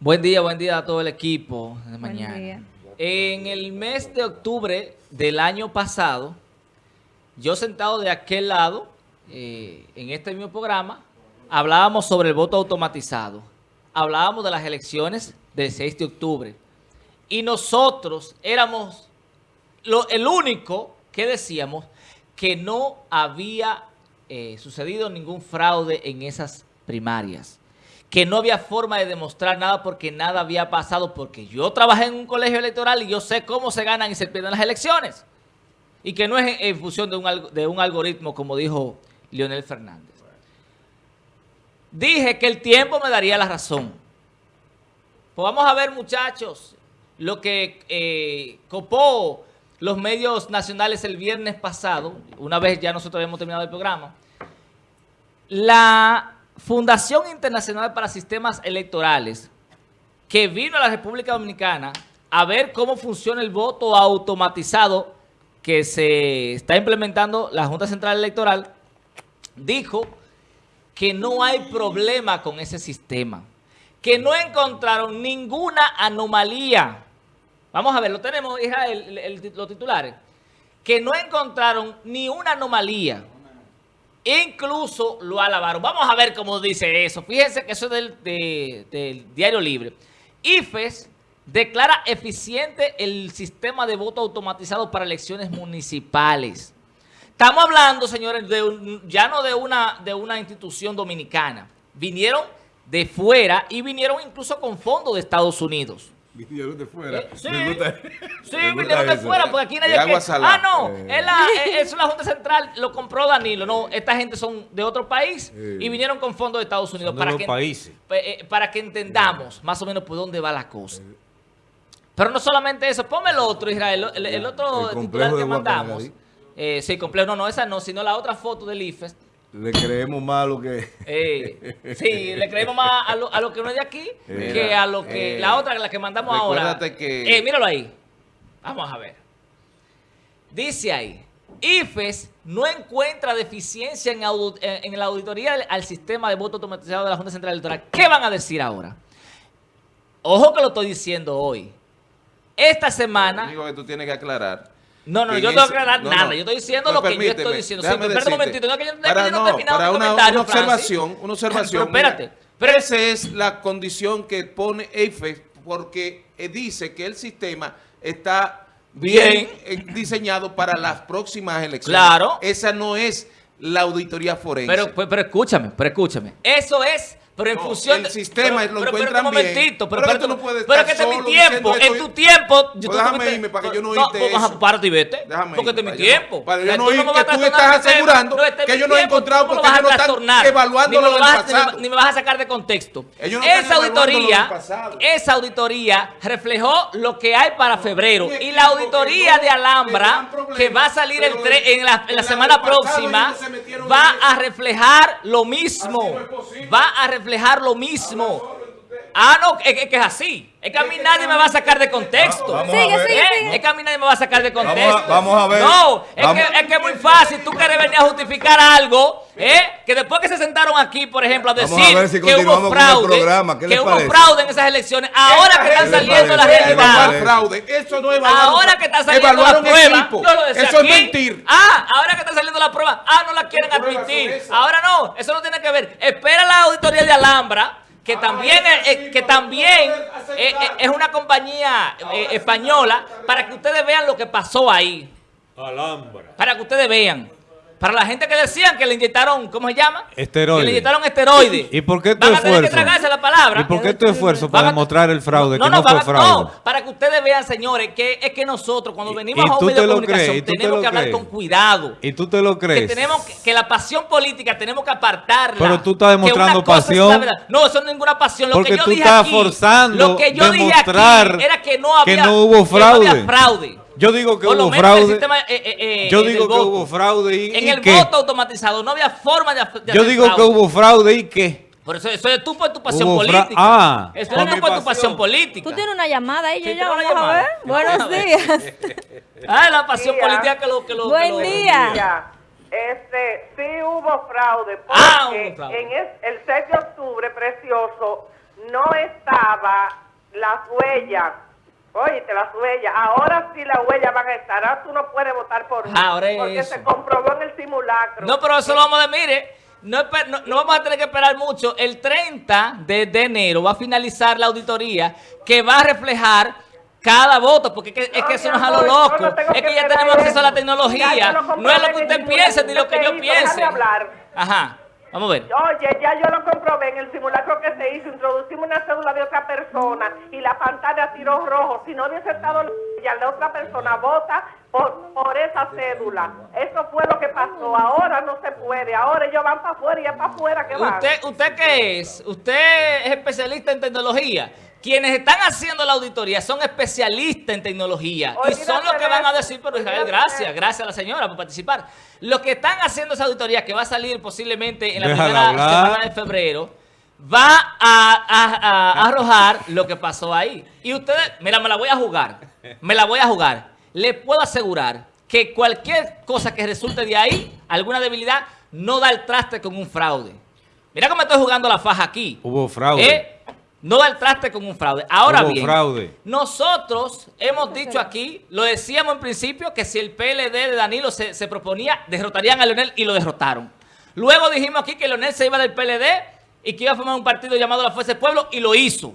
Buen día, buen día a todo el equipo de Buen mañana. día. En el mes de octubre del año pasado, yo sentado de aquel lado, eh, en este mismo programa, hablábamos sobre el voto automatizado. Hablábamos de las elecciones del 6 de octubre. Y nosotros éramos lo- el único que decíamos que no había eh, sucedido ningún fraude en esas primarias. Que no había forma de demostrar nada porque nada había pasado. Porque yo trabajé en un colegio electoral y yo sé cómo se ganan y se pierden las elecciones. Y que no es en, función de un, de un algoritmo, como dijo Leonel Fernández. Dije que el tiempo me daría la razón. Pues vamos a ver, muchachos, lo que eh, copó los medios nacionales el viernes pasado, una vez ya nosotros habíamos terminado el programa. La Fundación Internacional para Sistemas Electorales, que vino a la República Dominicana a ver cómo funciona el voto automatizado que se está implementando la Junta Central Electoral, dijo que no hay problema con ese sistema, que no encontraron ninguna anomalía. Vamos a ver, lo tenemos, los titulares. Que no encontraron ni una anomalía. Incluso lo alabaron. Vamos a ver cómo dice eso. Fíjense que eso es del, de- del Diario Libre. IFES declara eficiente el sistema de voto automatizado para elecciones municipales. Estamos hablando, señores, de un- ya no de una, de una institución dominicana. Vinieron de fuera y vinieron incluso con fondos de Estados Unidos. Vinieron de fuera. Eh, sí. Me gusta- Sí, de fuera, porque aquí nadie... De agua que- salada. Ah, no, Eh. es, la, es- es la Junta Central, lo compró Danilo. No, esta gente son de otro país Eh. y vinieron con fondos de Estados Unidos. de para los que, países. eh, para que entendamos más o menos por dónde va la cosa. Pero no solamente eso, ponme el otro, Israel, el, el otro El titular de que mandamos. Eh, sí, complejo, no, no, esa no, sino la otra foto del IFES. Le creemos más lo que... Eh, sí, le creemos más a lo, a lo que no es de aquí Mira, que a lo que... eh, la otra, la que mandamos ahora. que- Eh, míralo ahí. Vamos a ver. Dice ahí, IFES no encuentra deficiencia en, eh, en la auditoría al- sistema de voto automatizado de la Junta Central Electoral. ¿Qué van a decir ahora? Ojo que lo estoy diciendo hoy. Esta Lo semana... único que tú tienes que aclarar. No, no, yo no ese- que aclarar no, nada. no. Yo estoy diciendo Pues lo que yo estoy diciendo. Sí, espera un momentito. No, que yo, Para, yo no he no, terminado para mi una, comentario, una Francis. observación, una observación. Pero espérate, pero- esa es la condición que pone EIFES porque eh, dice que el sistema está bien, Bien. eh, diseñado para las próximas elecciones. Claro. Esa no es la auditoría forense. Pero, pero, pero escúchame, pero escchame. Eso es, pero en No, función el sistema pero, lo pero, pero, encuentran momentito, bien. pero, Pero pero, tú no puedes pero estar que este es mi tiempo, en tu tiempo. Pues déjame irme para que yo no oíste eso. párate y vete. Déjame porque este es mi yo tiempo. para yo no oír vas que a tú estás asegurando este es que ellos no tiempo, encontrado porque vas a ellos no están evaluando lo del vas a- pasado. Ni, me- vas a sacar de contexto. Esa auditoría, esa auditoría reflejó lo que hay para febrero. Y la auditoría de Alhambra, que va a salir el pero en la, en la semana próxima, va a reflejar lo mismo. Va a reflejar lo mismo. Ah, no, es, que es así. Es que a mí nadie me va a sacar de contexto. Vamos Sigue, sigue, ¿Eh? sigue. Es que a mí nadie me va a sacar de Vamos a- contexto. vamos a ver. No, es que, es que es muy fácil. Tú quieres venir a justificar algo, ¿eh? Que después que se sentaron aquí, por ejemplo, a decir a ver si que hubo fraude, programa. ¿Qué que hubo fraude en esas elecciones, ahora que están ¿Qué les saliendo la parece? ¿Qué les realidad. parece? fraude. Eso no evaluaron. Ahora que está saliendo la prueba, equipo. yo lo decía Eso aquí. es mentir. Ah, ahora que está saliendo la prueba, ah, no la quieren ¿Qué pruebas admitir. Ahora no, eso no tiene que ver. Espera la auditoría de Alhambra, que también, eh, sí, que también eh, es una compañía eh, española, para que ustedes vean lo que pasó ahí. Alhambra. Para que ustedes vean. Para la gente que decían que le inyectaron, ¿cómo se llama? Esteroides. Que le inyectaron esteroides. ¿Y por qué tu Van a tener que tragarse la palabra. ¿Y por qué tu esfuerzo para demostrar el fraude, que no, van fue fraude? no, para que ustedes vean, señores, que es que nosotros cuando venimos a un medio te de comunicación te tenemos lo que hablar crees. con cuidado. ¿Y tú te lo Que crees? tenemos que, que la pasión política tenemos que apartarla. Pero tú estás Que demostrando es pasión. verdad. No, eso no es ninguna pasión. Lo Porque que yo tú dije estás aquí, forzando lo que yo dije aquí era que no que había no hubo que no había fraude. Yo digo que Por hubo el fraude. sistema, eh, eh, eh, Yo digo que voto. hubo fraude y, En y el voto automatizado no había forma de, de Yo digo que hubo fraude y qué. Por eso, eso es tú por tu pasión Hubo política. Ah, eso es tú por tu pasión. pasión política. Tú tienes una llamada ahí, yo Sí, ya vamos a ver. Buenos días. Ah, la pasión Día. política que lo que lo que Buen lo- día. Este, sí hubo fraude, porque Ah, hubo fraude. en es- el 6 de octubre, precioso, no estaba las huellas. Oye, las huellas. Ahora sí las huellas van a estar. Ahora tú no puedes votar por mí. Ahora es Porque eso. se comprobó en el simulacro. No, pero eso lo vamos a ver, mire. No, no- no vamos a tener que esperar mucho. El 30 de, de enero va a finalizar la auditoría que va a reflejar cada voto, porque es que, es que eso no es a lo loco. Es que ya tenemos acceso a la tecnología. No es lo que usted piense ni lo que yo piense. Ajá. Vamos a ver. Oye, ya yo lo comprobé en el simulacro que se hizo. Introducimos una cédula de otra persona y la pantalla tiró rojo. Si no hubiese estado la huella, la otra persona vota por, por esa cédula. Eso fue lo que pasó. Ahora no se puede. Ahora ellos van para afuera y es para afuera que van. ¿Usted, ¿Usted qué es? ¿Usted es especialista en tecnología? Quienes están haciendo la auditoría son especialistas en tecnología y son los que van a decir, pero Israel, gracias, gracias a la señora por participar. Los que están haciendo esa auditoría, que va a salir posiblemente en la Déjala primera hablar. semana de febrero, va a, a- a- a arrojar lo que pasó ahí. Y ustedes, mira, me la voy a jugar, me la voy a jugar. Le puedo asegurar que cualquier cosa que resulte de ahí, alguna debilidad, no da el traste con un fraude. Mira cómo estoy jugando la faja aquí. Hubo fraude. ¿Eh? No da el traste con un fraude. Ahora Hubo bien, fraude. nosotros hemos dicho aquí, lo decíamos en principio, que si el PLD de Danilo se, se proponía, derrotarían a Leonel y lo derrotaron. Luego dijimos aquí que Leonel se iba del PLD y que iba a formar un partido llamado La Fuerza del Pueblo y lo hizo.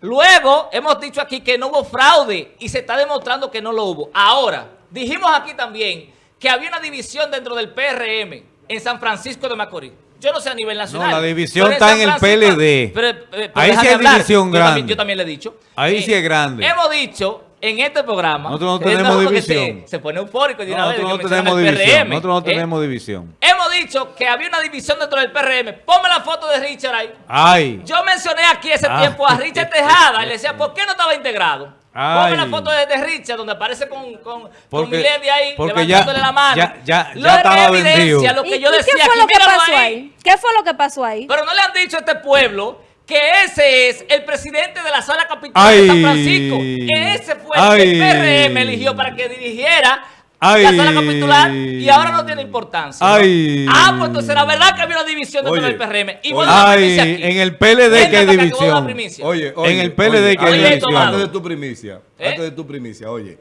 Luego hemos dicho aquí que no hubo fraude y se está demostrando que no lo hubo. Ahora, dijimos aquí también que había una división dentro del PRM en San Francisco de Macorís. Yo no sé a nivel nacional. No, la división está en el PLD. pero, eh, pero Ahí sí hay hablar. división Yo también- grande. Yo también le he dicho. Ahí sí es grande. Hemos dicho en este programa. Nosotros no tenemos división. Se, se pone eufórico de una vez. No tenemos división. Nosotros no ¿eh? tenemos división. Hemos dicho que había una división dentro del PRM. Ponme la foto de Richard ahí. Ay. Yo mencioné aquí ese Ah. tiempo a Richard Tejada y le decía, ¿por qué no estaba integrado? Ay. Ponme la foto de, de Richard donde aparece con, con, Milady ahí porque ya- levantándole la mano. ya- ya- Lo ya que estaba evidencia vendido. lo que ¿Y- yo decía ¿Qué fue lo que pasó ahí. ahí? ¿Qué fue lo que pasó ahí? Pero no le han dicho a este pueblo que ese es el presidente de la sala capital Ay. de San Francisco. Que ese fue el que el. PRM eligió para que dirigiera Ay. la sala capitular y ahora no tiene importancia. Ah, pues entonces era verdad que había una división dentro Oye. del PRM. Y la Ay, aquí. en el PLD que hay que la división. Oye, oye, En el PLD oye, que hay antes, división. antes de tu primicia, ¿Eh? antes de tu primicia, oye.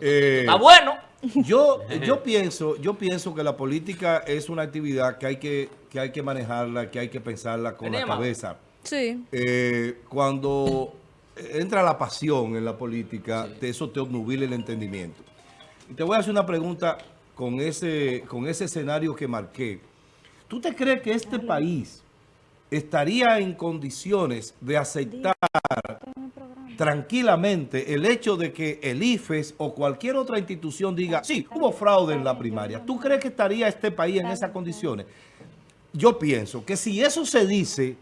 eh, Está bueno. yo, yo pienso, yo pienso que la política es una actividad que hay que, que hay que manejarla, que hay que pensarla con la cabeza. Sí. Eh, cuando entra la pasión en la política, te- eso te obnubila el entendimiento. Y te voy a hacer una pregunta con ese, con ese escenario que marqué. ¿Tú te crees que este país estaría en condiciones de aceptar tranquilamente el hecho de que el IFES o cualquier otra institución diga, sí, hubo fraude en la primaria? ¿Tú crees que estaría este país en esas condiciones? Yo pienso que si eso se dice,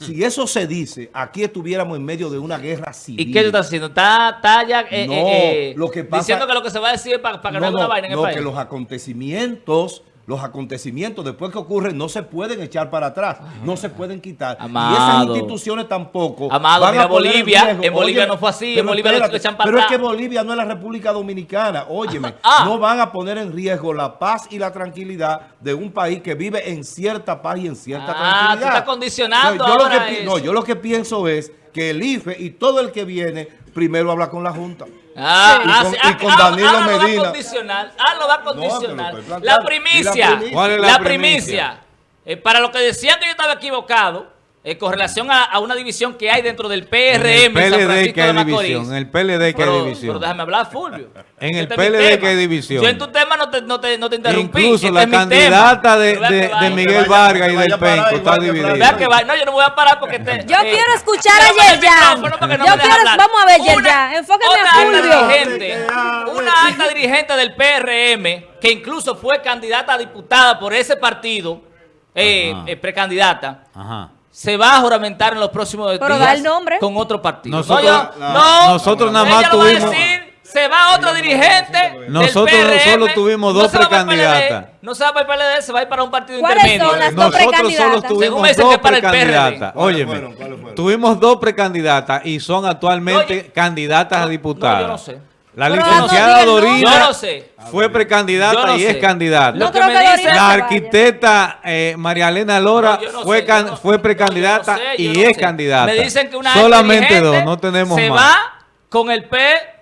si eso se dice, aquí estuviéramos en medio de una guerra civil. ¿Y qué tú estás haciendo? ¿Está, está ya eh, No, eh, eh, lo que pasa- diciendo que lo que se va a decir es para, para que no, No, haga una no, vaina en el no, país? que los acontecimientos, los acontecimientos después que ocurren no se pueden echar para atrás, no se pueden quitar. Y esas instituciones tampoco. Amado, van a mira Bolivia, en Bolivia no fue así, en Bolivia espérate, echan para Pero es atrás. que Bolivia no es la República Dominicana, óyeme, Ah. no van a poner en riesgo la paz y la tranquilidad de un país que vive en cierta paz y en cierta Ah, tranquilidad. tú estás condicionando yo lo ahora que pi- eso. No, yo lo que pienso es que el IFE y todo el que viene primero habla con la Junta. Ah, Y ah, con- y ah, con ah, Danilo ah, lo va condicionar. Ah, lo va a condicionar. la ¿Y primicia. la primicia? ¿Cuál es la la primicia? primicia. Eh, para lo que decían que yo estaba equivocado, eh, con relación a, a una división que hay dentro del PRM En el San PLD Francisco que de hay Macorís. división. En el PLD que pero, hay división. pero déjame hablar, Fulvio. En el Este es mi PLD que hay división. Yo en tu tema no te, no te, no te interrumpí. Incluso Este la candidata de. Miguel vaya- Vargas y del Penco está dividida. Vea que va. No, yo no voy a parar porque te. Yo quiero escuchar a el Yerjan. no Yo me deja quiero- hablar. vamos a ver, Yerjan, enfóqueme una a alta Fulvio. dirigente, una alta dirigente del PRM, que incluso fue candidata a diputada por ese partido, eh, eh, precandidata, Ajá. Se va a juramentar en los próximos Pero días da el nombre. con otro partido. Nosotros- no, yo- la- no, nosotros nada más lo va a tuvimos- decir, se va otro dirigente del Nosotros PRM, solo tuvimos dos PLD, precandidatas. No se va para el PLD, se va a ir para un partido ¿Cuáles intermedio. son las dos Nosotros solo precandidatas? Según me tuvimos dos precandidatas. ¿Cuáles Óyeme, fueron? ¿Cuáles fueron? tuvimos dos precandidatas y son actualmente Oye, candidatas a No, diputadas. yo no sé. La licenciada no, Dorina Yo no sé. fue precandidata y sé. es candidata. Lo que me se La arquitecta eh, María Elena Lora No, yo no fue, sé, can- yo no- fue precandidata yo no sé, y es sé. candidata. Me dicen que una Solamente dos, no tenemos se más. va con el P...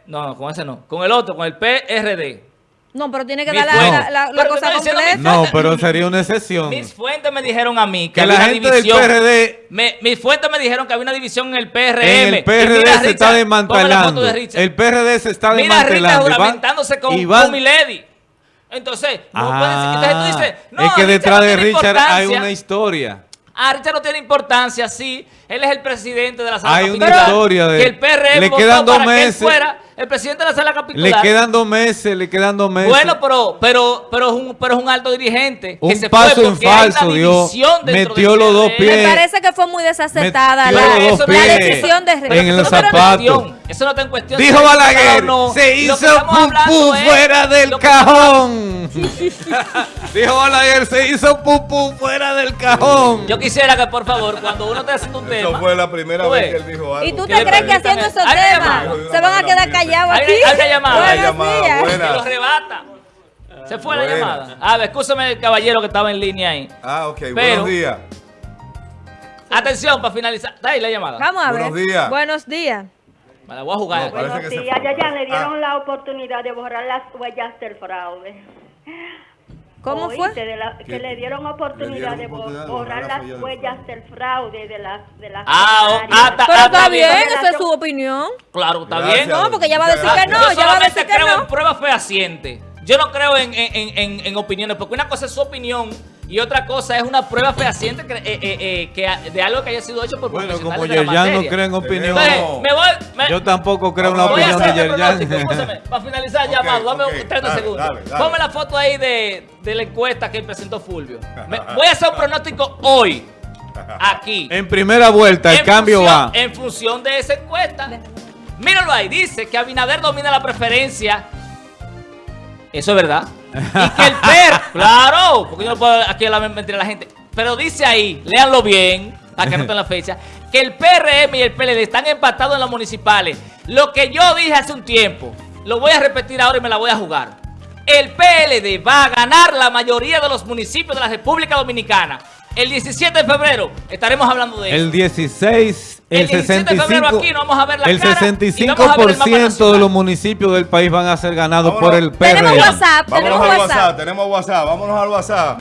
No, no, con ese no. Con el otro, con el PRD. No, pero tiene que dar la, la- la- cosa completa. No, pero sería una excepción. Mis fuentes me dijeron a mí que, Que la una gente del división. PRD Me- mis fuentes me dijeron que había una división en el PRM. En el PRD mira, se está Richard, desmantelando. de. El PRD se está Mira desmantelando. van- juramentándose con, y van- con Milady. Entonces, no puede decir- entonces tú dices, no, Ah, es que detrás no de Richard hay una historia. Ah, Richard no tiene importancia, sí. Él es el presidente de la sala Hay una historia de- Que el PRM le votó quedan dos para que él meses. fuera el presidente de la sala Le capitular. quedan dos meses, le quedan dos meses. Bueno, pero, pero, pero, es un, pero es un alto dirigente. Un que se paso fue en porque hay una falso dio. división dentro Metió los dos PRD. Me pies. parece que fue muy desacertada la, la pies decisión de en el zapato. Eso no está en cuestión. Dijo Balaguer, no. se hizo pupú fuera del cajón. Dijo Balaguer, se hizo pupú fuera del cajón. Yo quisiera que, por favor, cuando uno esté haciendo un Eso tema... fue la primera vez ves. que él dijo algo. ¿Y tú ¿Qué te crees que haciendo a- esos temas se van a quedar callados aquí? hay una llamada. Buena. Lo rebata. Se fue la llamada. A ver, escúchame el caballero que estaba en línea ahí. Ah, ok. Pero- Buenos días. Atención, para finalizar. Está ahí la llamada. Vamos a ver. Buenos días. Buenos días. Me la voy a jugar. No, parece Buenos que se días. fue. Ya, ya le dieron Ah. la oportunidad de borrar las huellas del fraude. ¿Cómo Oíste, fue? de la- que le dieron oportunidad Le dieron oportunidad de borrar borrar las las huellas del fraude de las de las Ah, o- funcionarias. ah, ta- Pero ah, está bien, bien. esa es su opinión. Claro, está Gracias. bien. No, porque ella va a decir que no, Yo a solamente creo en pruebas fehacientes. Yo no creo en- en- en- en opiniones, porque una cosa es su opinión y otra cosa es una prueba fehaciente que, eh, eh, eh, que- de algo que haya sido hecho por Bueno, como de la Yerjan no materia. cree en opinión. Entonces, me voy... me- Yo tampoco creo en la voy a opinión de hacer pronóstico, Yerjan. escúchame, para finalizar Ok, llamado, dame ok, 30 dale, segundos. dale, dale. Ponme la foto ahí de, de la encuesta que presentó Fulvio. Me- voy a hacer un pronóstico hoy, aquí. En primera vuelta, el En cambio función- va. En función de esa encuesta. Míralo ahí, dice que Abinader domina la preferencia. Eso es verdad. Y que el PER, claro, porque yo no puedo aquí hablar mentira a la gente. Pero dice ahí, léanlo bien, para que anoten la fecha, que el PRM y el PLD están empatados en las municipales. Lo que yo dije hace un tiempo, lo voy a repetir ahora y me la voy a jugar. El PLD va a ganar la mayoría de los municipios de la República Dominicana. El 17 de febrero estaremos hablando de eso. El 16, el, El 17 de 65, febrero aquí nos vamos a ver la el cara y vamos a ver el mapa 65% de los municipios del país van a ser ganados por Vámonos. el PRM. Tenemos WhatsApp, Vámonos tenemos al WhatsApp. WhatsApp. Tenemos WhatsApp. Vámonos al WhatsApp.